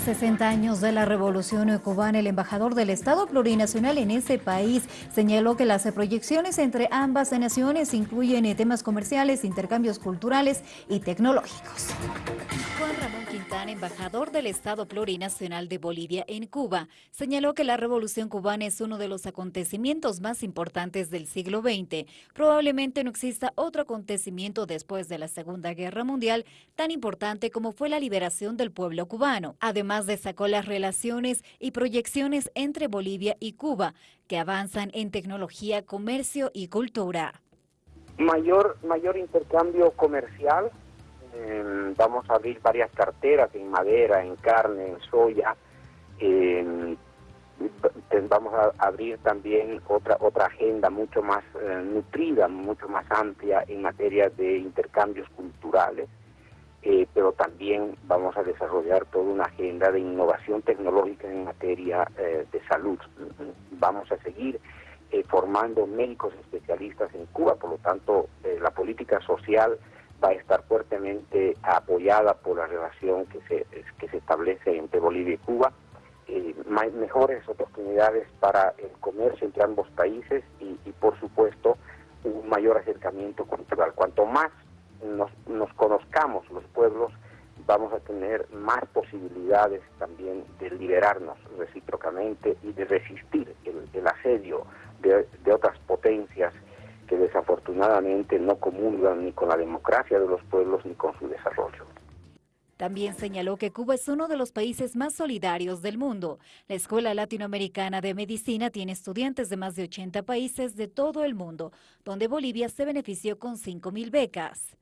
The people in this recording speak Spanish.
A 60 años de la revolución cubana, el embajador del Estado plurinacional en ese país señaló que las proyecciones entre ambas naciones incluyen temas comerciales, intercambios culturales y tecnológicos. Embajador del Estado plurinacional de Bolivia en Cuba, señaló que la revolución cubana es uno de los acontecimientos más importantes del siglo XX. Probablemente no exista otro acontecimiento después de la Segunda Guerra Mundial tan importante como fue la liberación del pueblo cubano. Además destacó las relaciones y proyecciones entre Bolivia y Cuba, que avanzan en tecnología, comercio y cultura. Mayor, mayor intercambio comercial, vamos a abrir varias carteras en madera, en carne, en soya, vamos a abrir también otra otra agenda mucho más eh, nutrida, mucho más amplia en materia de intercambios culturales. Eh, pero también vamos a desarrollar toda una agenda de innovación tecnológica en materia eh, de salud. Vamos a seguir formando médicos especialistas en Cuba, por lo tanto la política social va a estar fuertemente apoyada por la relación que se, que se establece entre Bolivia y Cuba, mejores oportunidades para el comercio entre ambos países y, por supuesto un mayor acercamiento cultural. Cuanto más nos, nos conozcamos los pueblos, vamos a tener más posibilidades también de liberarnos recíprocamente y de resistir el, asedio de, desafortunadamente no comulgan ni con la democracia de los pueblos ni con su desarrollo. También señaló que Cuba es uno de los países más solidarios del mundo. La Escuela Latinoamericana de Medicina tiene estudiantes de más de 80 países de todo el mundo, donde Bolivia se benefició con 5.000 becas.